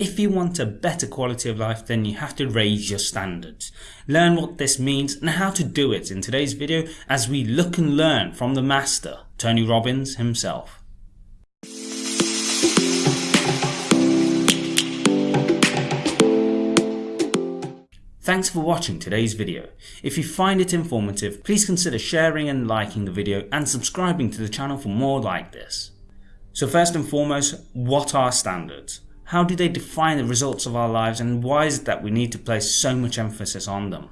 If you want a better quality of life then you have to raise your standards. Learn what this means and how to do it in today's video as we look and learn from the master, Tony Robbins himself. Thanks for watching today's video. If you find it informative, please consider sharing and liking the video and subscribing to the channel for more like this. So first and foremost, what are standards? How do they define the results of our lives and why is it that we need to place so much emphasis on them?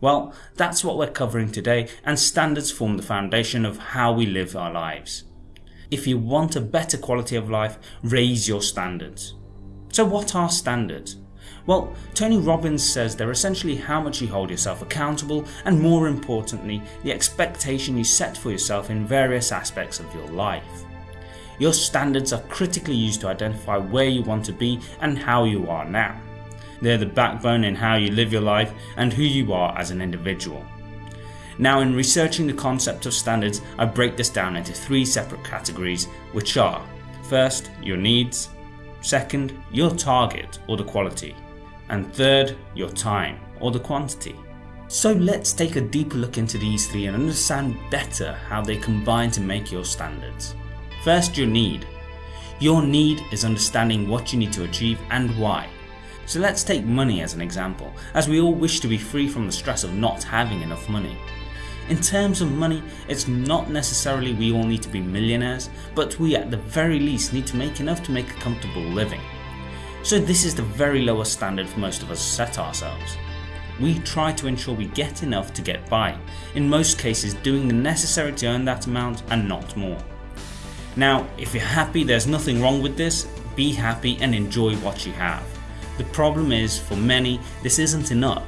Well, that's what we're covering today and standards form the foundation of how we live our lives. If you want a better quality of life, raise your standards. So what are standards? Well, Tony Robbins says they're essentially how much you hold yourself accountable and more importantly, the expectation you set for yourself in various aspects of your life. Your standards are critically used to identify where you want to be and how you are now. They're the backbone in how you live your life and who you are as an individual. Now in researching the concept of standards I break this down into three separate categories which are First, your needs, second, your target or the quality, and third, your time or the quantity. So let's take a deeper look into these three and understand better how they combine to make your standards. First your need. Your need is understanding what you need to achieve and why. So let's take money as an example, as we all wish to be free from the stress of not having enough money. In terms of money, it's not necessarily we all need to be millionaires, but we at the very least need to make enough to make a comfortable living. So this is the very lowest standard for most of us set ourselves. We try to ensure we get enough to get by, in most cases doing the necessary to earn that amount and not more. Now if you're happy there's nothing wrong with this, be happy and enjoy what you have. The problem is for many this isn't enough.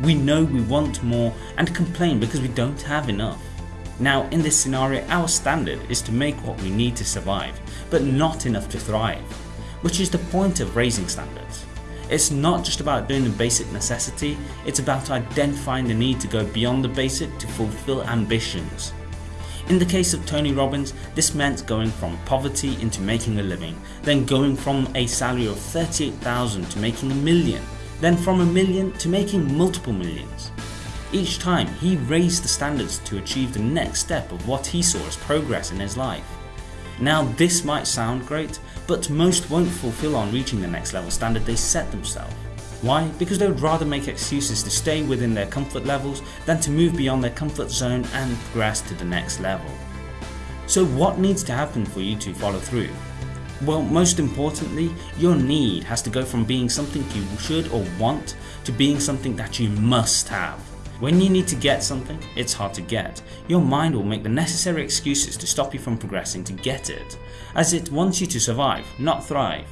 We know we want more and complain because we don't have enough. Now in this scenario our standard is to make what we need to survive but not enough to thrive. Which is the point of raising standards. It's not just about doing the basic necessity, it's about identifying the need to go beyond the basic to fulfill ambitions. In the case of Tony Robbins, this meant going from poverty into making a living, then going from a salary of 38,000 to making a million, then from a million to making multiple millions. Each time he raised the standards to achieve the next step of what he saw as progress in his life. Now this might sound great, but most won't fulfill on reaching the next level standard they set themselves. Why? Because they would rather make excuses to stay within their comfort levels than to move beyond their comfort zone and progress to the next level. So what needs to happen for you to follow through? Well most importantly, your need has to go from being something you should or want to being something that you must have. When you need to get something, it's hard to get. Your mind will make the necessary excuses to stop you from progressing to get it, as it wants you to survive, not thrive.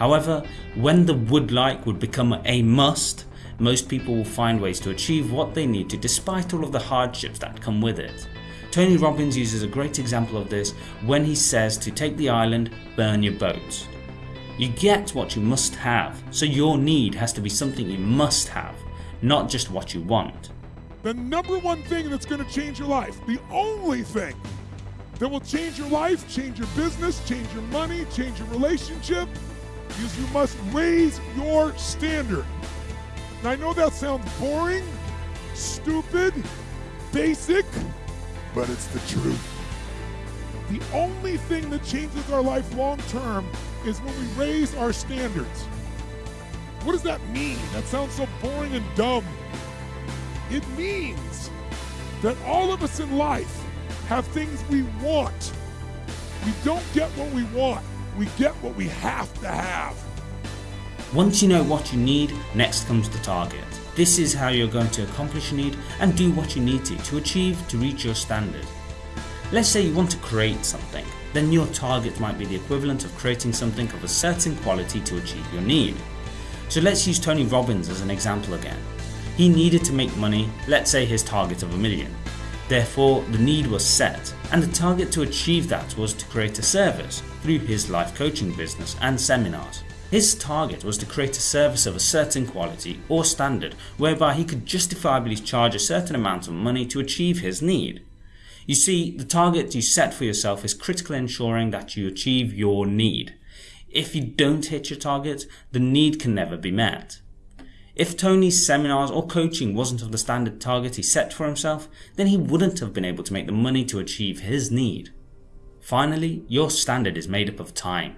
However, when the would like would become a must, most people will find ways to achieve what they need to despite all of the hardships that come with it. Tony Robbins uses a great example of this when he says to take the island, burn your boats. You get what you must have, so your need has to be something you must have, not just what you want. The number one thing that's going to change your life, the only thing that will change your life, change your business, change your money, change your relationship, is you must raise your standard. Now, I know that sounds boring, stupid, basic, but it's the truth. The only thing that changes our life long term is when we raise our standards. What does that mean? That sounds so boring and dumb. It means that all of us in life have things we want. We don't get what we want we get what we have to have. Once you know what you need, next comes the target. This is how you're going to accomplish your need and do what you need to to achieve to reach your standard. Let's say you want to create something, then your target might be the equivalent of creating something of a certain quality to achieve your need. So let's use Tony Robbins as an example again. He needed to make money, let's say his target of a million. Therefore the need was set and the target to achieve that was to create a service through his life coaching business and seminars. His target was to create a service of a certain quality or standard whereby he could justifiably charge a certain amount of money to achieve his need. You see, the target you set for yourself is critical in ensuring that you achieve your need. If you don't hit your target, the need can never be met. If Tony's seminars or coaching wasn't of the standard target he set for himself, then he wouldn't have been able to make the money to achieve his need. Finally, your standard is made up of time.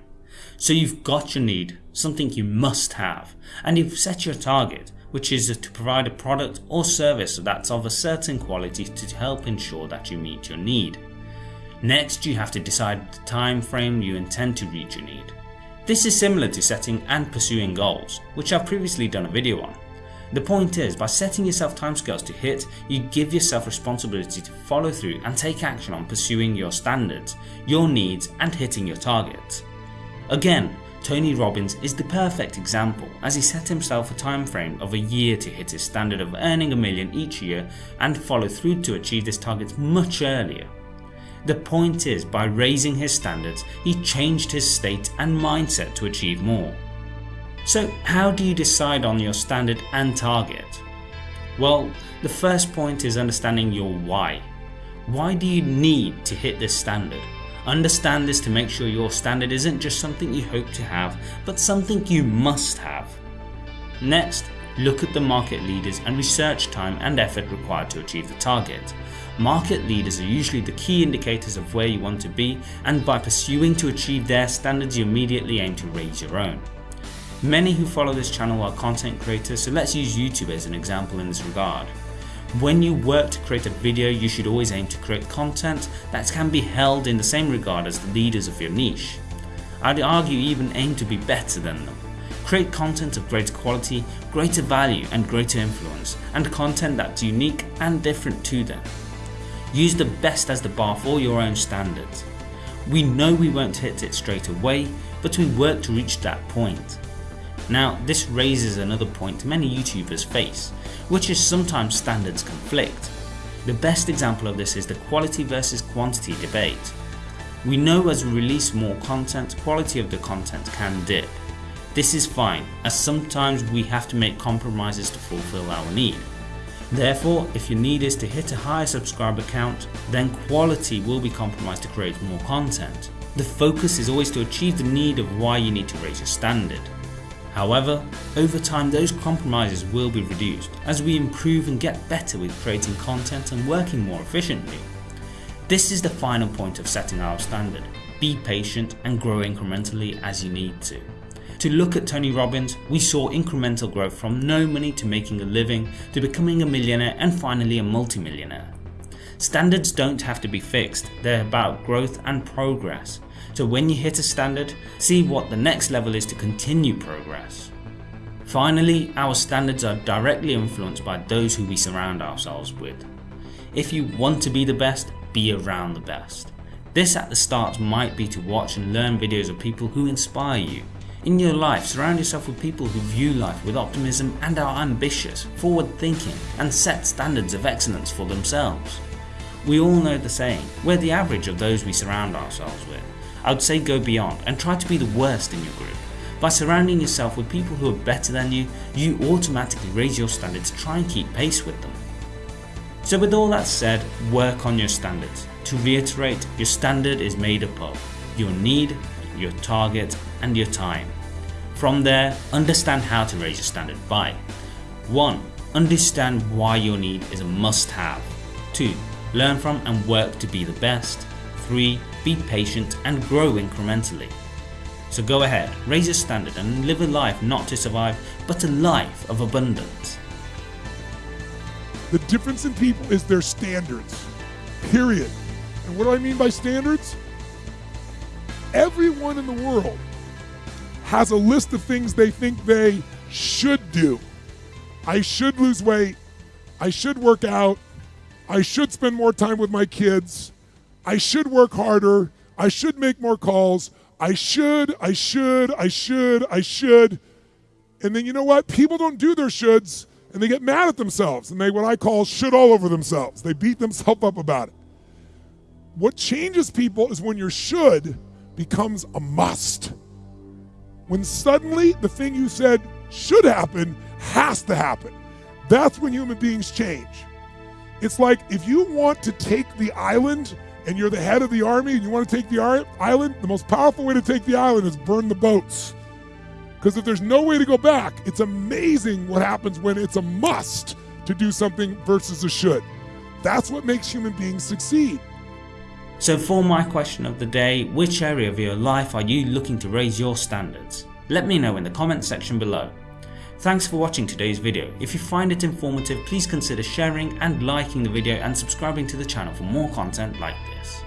So you've got your need, something you must have, and you've set your target, which is to provide a product or service that's of a certain quality to help ensure that you meet your need. Next, you have to decide the time frame you intend to reach your need. This is similar to setting and pursuing goals, which I've previously done a video on. The point is, by setting yourself timescales to hit, you give yourself responsibility to follow through and take action on pursuing your standards, your needs and hitting your targets. Again, Tony Robbins is the perfect example as he set himself a time frame of a year to hit his standard of earning a million each year and follow through to achieve this target much earlier. The point is, by raising his standards, he changed his state and mindset to achieve more. So how do you decide on your standard and target? Well, the first point is understanding your why. Why do you need to hit this standard? Understand this to make sure your standard isn't just something you hope to have, but something you must have. Next, look at the market leaders and research time and effort required to achieve the target. Market leaders are usually the key indicators of where you want to be and by pursuing to achieve their standards you immediately aim to raise your own. Many who follow this channel are content creators so let's use YouTube as an example in this regard. When you work to create a video you should always aim to create content that can be held in the same regard as the leaders of your niche. I'd argue even aim to be better than them. Create content of greater quality, greater value and greater influence and content that's unique and different to them. Use the best as the bar for your own standards. We know we won't hit it straight away, but we work to reach that point. Now this raises another point many YouTubers face, which is sometimes standards conflict. The best example of this is the quality versus quantity debate. We know as we release more content, quality of the content can dip. This is fine as sometimes we have to make compromises to fulfill our need. Therefore, if your need is to hit a higher subscriber count, then quality will be compromised to create more content. The focus is always to achieve the need of why you need to raise your standard. However, over time those compromises will be reduced as we improve and get better with creating content and working more efficiently. This is the final point of setting our standard. Be patient and grow incrementally as you need to. To look at Tony Robbins, we saw incremental growth from no money to making a living to becoming a millionaire and finally a multimillionaire. Standards don't have to be fixed, they're about growth and progress. So when you hit a standard, see what the next level is to continue progress. Finally, our standards are directly influenced by those who we surround ourselves with. If you want to be the best, be around the best. This at the start might be to watch and learn videos of people who inspire you, in your life, surround yourself with people who view life with optimism and are ambitious, forward thinking and set standards of excellence for themselves. We all know the saying, we're the average of those we surround ourselves with. I would say go beyond and try to be the worst in your group. By surrounding yourself with people who are better than you, you automatically raise your standards to try and keep pace with them. So with all that said, work on your standards. To reiterate, your standard is made up of your need, your target and your time. From there, understand how to raise your standard by 1. Understand why your need is a must have. 2. Learn from and work to be the best. 3. Be patient and grow incrementally. So go ahead, raise your standard and live a life not to survive, but a life of abundance. The difference in people is their standards. Period. And what do I mean by standards? Everyone in the world has a list of things they think they should do. I should lose weight. I should work out. I should spend more time with my kids. I should work harder. I should make more calls. I should, I should, I should, I should. And then you know what? People don't do their shoulds and they get mad at themselves and they what I call should all over themselves. They beat themselves up about it. What changes people is when your should becomes a must. When suddenly the thing you said should happen has to happen. That's when human beings change. It's like if you want to take the island and you're the head of the army and you want to take the island, the most powerful way to take the island is burn the boats. Because if there's no way to go back, it's amazing what happens when it's a must to do something versus a should. That's what makes human beings succeed. So for my question of the day, which area of your life are you looking to raise your standards? Let me know in the comment section below. Thanks for watching today's video. If you find it informative, please consider sharing and liking the video and subscribing to the channel for more content like this.